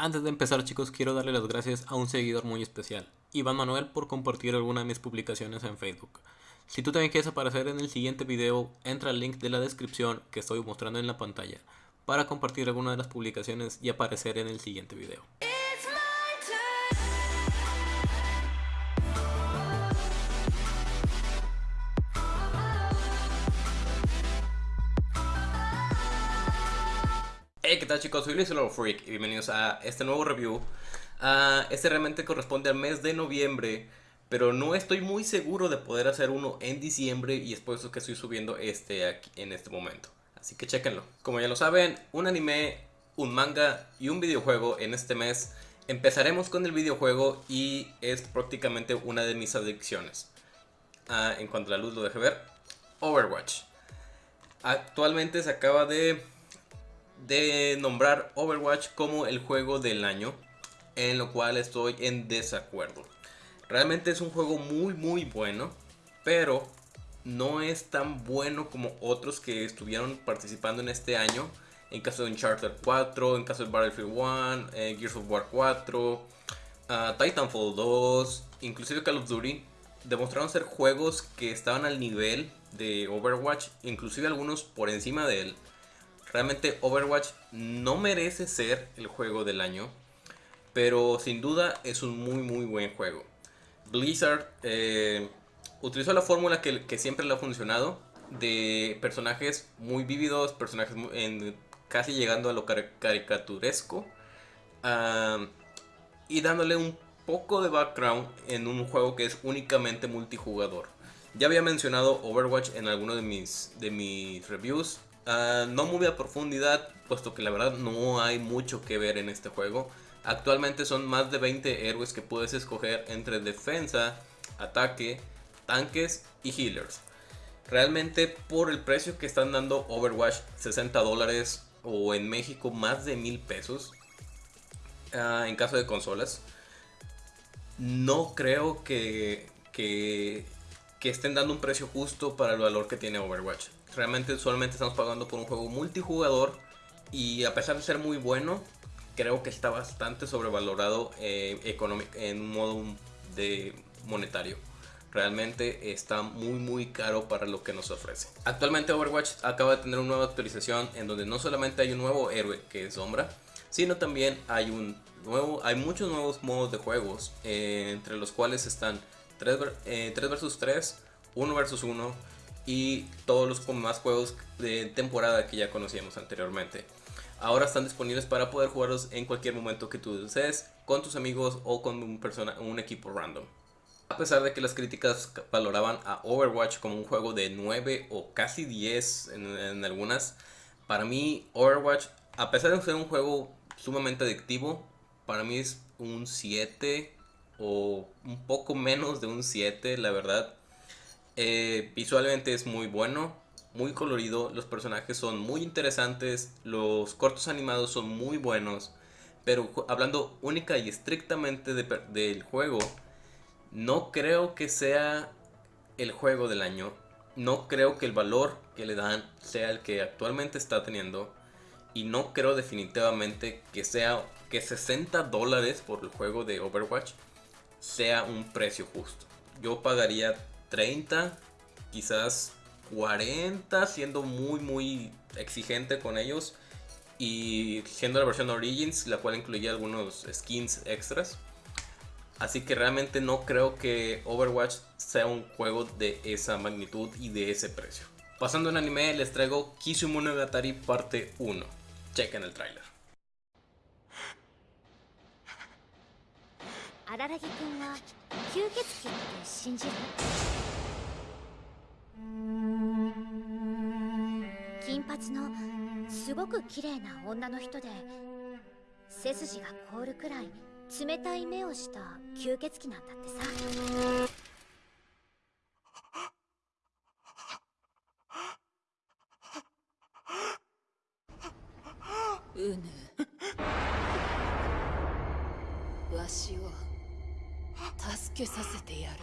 Antes de empezar chicos quiero darle las gracias a un seguidor muy especial, Iván Manuel por compartir alguna de mis publicaciones en Facebook. Si tú también quieres aparecer en el siguiente video, entra al link de la descripción que estoy mostrando en la pantalla para compartir alguna de las publicaciones y aparecer en el siguiente video. Hey, ¿qué tal chicos? Soy Luis Freak y bienvenidos a este nuevo review. Uh, este realmente corresponde al mes de noviembre, pero no estoy muy seguro de poder hacer uno en diciembre y es por eso que estoy subiendo este en este momento. Así que chequenlo. Como ya lo saben, un anime, un manga y un videojuego en este mes. Empezaremos con el videojuego y es prácticamente una de mis adicciones. Uh, en cuanto a la luz lo deje ver, Overwatch. Actualmente se acaba de de nombrar Overwatch como el juego del año, en lo cual estoy en desacuerdo. Realmente es un juego muy muy bueno, pero no es tan bueno como otros que estuvieron participando en este año. En caso de Uncharted 4, en caso de Battlefield 1, eh, Gears of War 4, ah, Titanfall 2, inclusive Call of Duty. Demostraron ser juegos que estaban al nivel de Overwatch, inclusive algunos por encima de él. Realmente Overwatch no merece ser el juego del año, pero sin duda es un muy muy buen juego. Blizzard eh, utilizó la fórmula que, siempre le ha funcionado, de personajes muy vívidos, personajes casi llegando a lo caricaturesco, y dándole un poco de background en un juego que es únicamente multijugador. Ya había mencionado Overwatch en alguno de mis, de mis reviews, Ah, no muy a profundidad, puesto que la verdad no hay mucho que ver en este juego. Actualmente son más de 20 héroes que puedes escoger entre defensa, ataque, tanques y healers. Realmente por el precio que están dando Overwatch, 60 dólares o en México más de mil pesos, ah, en caso de consolas, no creo que, que estén dando un precio justo para el valor que tiene Overwatch realmente solamente estamos pagando por un juego multijugador y a pesar de ser muy bueno, creo que está bastante sobrevalorado eh, en un modo de monetario. Realmente está muy muy caro para lo que nos ofrece. Actualmente Overwatch acaba de tener una nueva actualización en donde no solamente hay un nuevo héroe que es Sombra, sino también hay un nuevo, hay muchos nuevos modos de juegos, eh, entre los cuales están 3, 3 eh, vs 3, 1 vs 1, y todos los demás juegos de temporada que ya conocíamos anteriormente. Ahora están disponibles para poder jugarlos en cualquier momento que tú desees, con tus amigos o con un, persona, un equipo random. A pesar de que las críticas valoraban a Overwatch como un juego de 9 o casi 10 en, en algunas, para mí Overwatch, a pesar de ser un juego sumamente adictivo, para mí es un 7 o un poco menos de un 7, la verdad. Eh, visualmente es muy bueno, muy colorido, los personajes son muy interesantes, los cortos animados son muy buenos, pero hablando única y estrictamente del juego, no creo que sea el juego del año, no creo que el valor que le dan sea el que actualmente está teniendo y no creo definitivamente que sea que 60 dólares por el juego de Overwatch sea un precio justo. Yo pagaría 30, quizás 40, siendo muy muy exigente con ellos. Y siendo la versión Origins, la cual incluía algunos skins extras. Así que realmente no creo que Overwatch sea un juego de esa magnitud y de ese precio. Pasando en anime, les traigo Kisimonogatari parte 1. Chequen el tráiler. 君は吸血鬼って信じる金髪のすごく綺麗な女の人で背筋が凍るくらい冷たい目をした吸血鬼なんだってさ。うぬ。けさせてやる。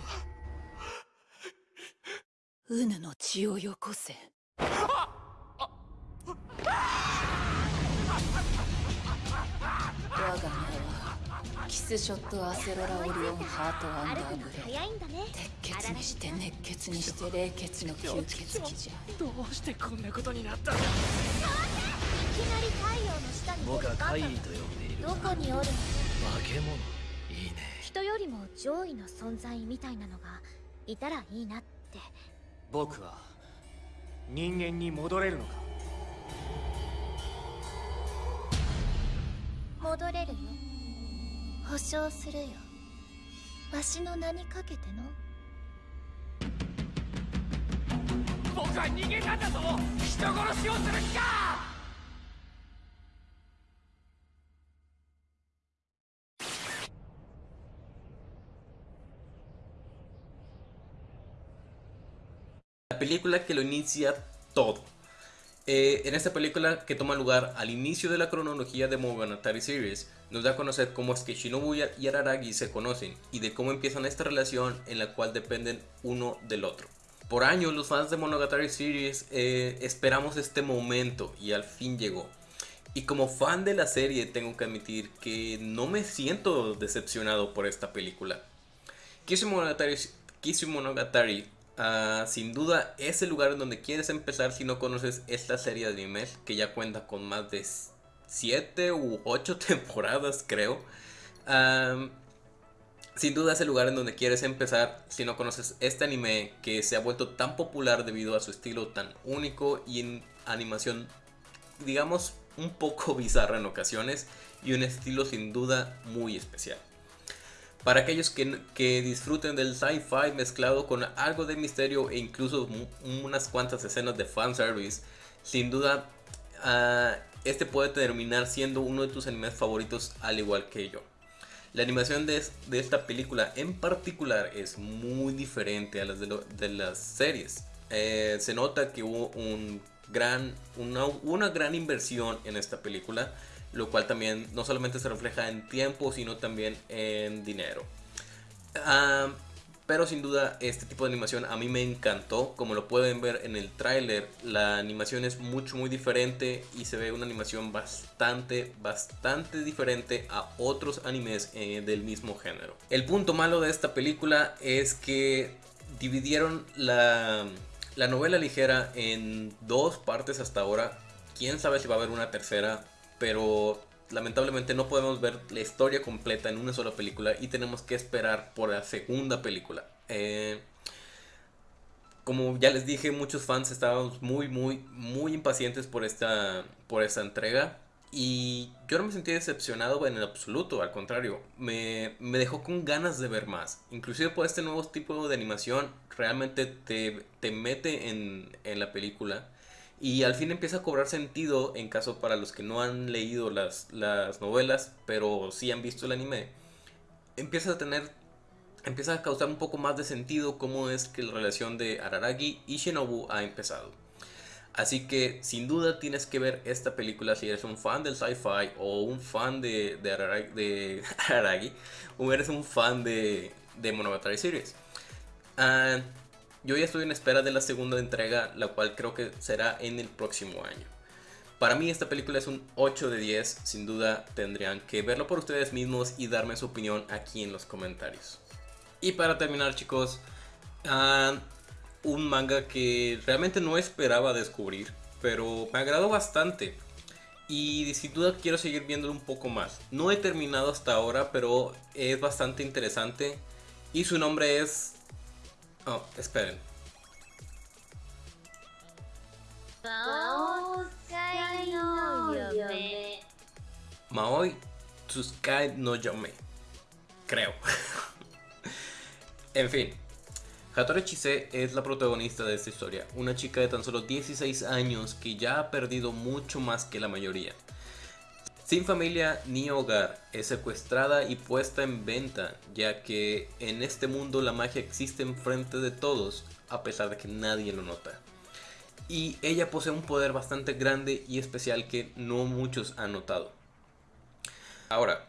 うぬの血をよこせ。我がキスショットアセロラオリオンハートアンダーグレ早いんだね。鉄血にして熱血にして冷血の吸血鬼じゃ。どうして？こんなことになったんだいきなり太陽の下にい僕は怪異と呼んでいるどこにおるの化け物いいね人よりも上位の存在みたいなのがいたらいいなって。僕は人間に戻れるのか？戻れるよ保証するよ。わしの名にかけての？僕は人間なんだぞ。人殺しをする気か「película que lo inicia todo. Eh, en esta película que toma lugar al inicio de la cronología de Monogatari Series, nos da a conocer cómo es que Shinobu y Araragi se conocen y de cómo empiezan esta relación en la cual dependen uno del otro. Por años los fans de Monogatari Series eh, esperamos este momento y al fin llegó. Y como fan de la serie tengo que admitir que no me siento decepcionado por esta película. Kisu Monogatari, Monogatari, ah, sin duda es el lugar en donde quieres empezar si no conoces esta serie de animes que ya cuenta con más de 7 u 8 temporadas creo. Sin duda es el lugar en donde quieres empezar si no conoces este anime que se ha vuelto tan popular debido a su estilo tan único y en animación digamos un poco bizarra en ocasiones y un estilo sin duda muy especial. Para aquellos que, que disfruten del sci-fi mezclado con algo de misterio e incluso unas cuantas escenas de fanservice, sin duda ah, este puede terminar siendo uno de tus animes favoritos al igual que yo. La animación de, de esta película en particular es muy diferente a las de, lo- de las series. Eh, se nota que hubo un gran, una, una gran inversión en esta película, lo cual también no solamente se refleja en tiempo, sino también en dinero. Ah, pero sin duda este tipo de animación a mí me encantó. Como lo pueden ver en el tráiler, la animación es mucho muy diferente y se ve una animación bastante, bastante diferente a otros animes eh, del mismo género. El punto malo de esta película es que dividieron la, la novela ligera en dos partes hasta ahora. Quién sabe si va a haber una tercera, pero lamentablemente no podemos ver la historia completa en una sola película y tenemos que esperar por la segunda película. Eh, como ya les dije, muchos fans estábamos muy, muy, muy impacientes por esta, por esta entrega. Y yo no me sentí decepcionado en el absoluto, al contrario, me, me dejó con ganas de ver más. Inclusive por este nuevo tipo de animación, realmente te, te mete en, en la película. Y al fin empieza a cobrar sentido en caso para los que no han leído las, las novelas, pero sí han visto el anime. Empieza a tener, empieza a causar un poco más de sentido cómo es que la relación de Araragi y Shinobu ha empezado. Así que sin duda tienes que ver esta película si eres un fan del sci-fi o un fan de, de, o eres un fan de, de Monogatari Series. Ah, yo ya estoy en espera de la segunda entrega, la cual creo que será en el próximo año. Para mí esta película es un 8 de 10, sin duda tendrían que verlo por ustedes mismos y darme su opinión aquí en los comentarios. Y para terminar chicos, ah, un manga que realmente no esperaba descubrir, pero me agradó bastante. Y sin duda quiero seguir viéndolo un poco más. No he terminado hasta ahora, pero es bastante interesante. Y su nombre es... Oh, esperen. Maoi Tsukai no Yome. Creo. en fin, Hattori Chise es la protagonista de esta historia, una chica de tan solo 16 años que ya ha perdido mucho más que la mayoría. Sin familia ni hogar, es secuestrada y puesta en venta, ya que en este mundo la magia existe enfrente de todos, a pesar de que nadie lo nota. Y ella posee un poder bastante grande y especial que no muchos han notado. Ahora,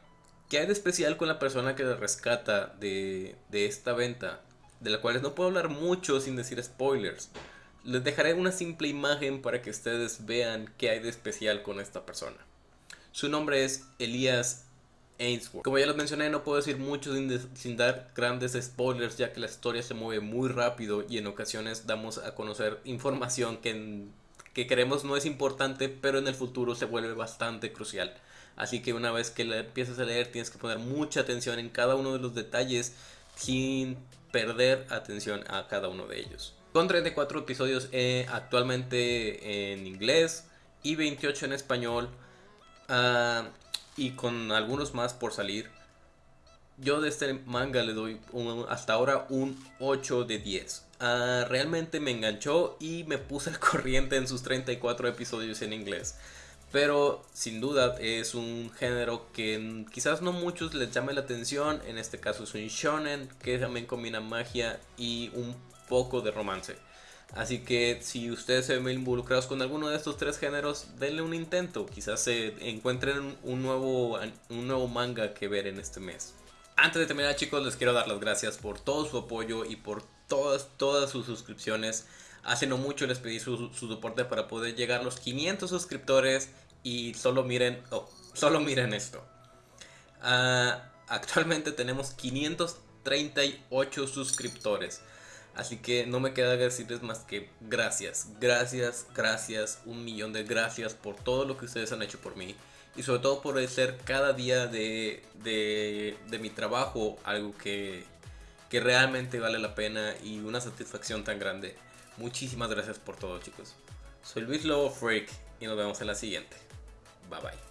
¿qué hay de especial con la persona que la rescata de, de esta venta? De la cual no puedo hablar mucho sin decir spoilers. Les dejaré una simple imagen para que ustedes vean qué hay de especial con esta persona. Su nombre es Elías Ainsworth. Como ya les mencioné, no puedo decir mucho sin, sin, dar grandes spoilers, ya que la historia se mueve muy rápido y en ocasiones damos a conocer información que, que creemos no es importante, pero en el futuro se vuelve bastante crucial. Así que una vez que la empiezas a leer, tienes que poner mucha atención en cada uno de los detalles sin perder atención a cada uno de ellos. Con 34 episodios eh, actualmente en inglés y 28 en español. Uh, y con algunos más por salir. Yo de este manga le doy hasta ahora un 8 de 10. Uh, ah, realmente me enganchó y me puse al corriente en sus 34 episodios en inglés. Pero sin duda es un género que quizás no muchos les llame la atención. En este caso es un shonen que también combina magia y un poco de romance. Así que si ustedes se ven involucrados con alguno de estos tres géneros, denle un intento. Quizás se encuentren un nuevo, un nuevo manga que ver en este mes. Antes de terminar chicos, les quiero dar las gracias por todo su apoyo y por todas, todas sus suscripciones. Hace no mucho les pedí su, soporte para poder llegar a los 500 suscriptores y solo miren, oh, solo miren esto. Uh, actualmente tenemos 538 suscriptores. Así que no me queda decirles más que gracias, gracias, gracias, un millón de gracias por todo lo que ustedes han hecho por mí. Y sobre todo por hacer cada día de, de, mi trabajo algo que, que realmente vale la pena y una satisfacción tan grande. Muchísimas gracias por todo chicos. Soy Luis Lobo Freak y nos vemos en la siguiente. Bye bye.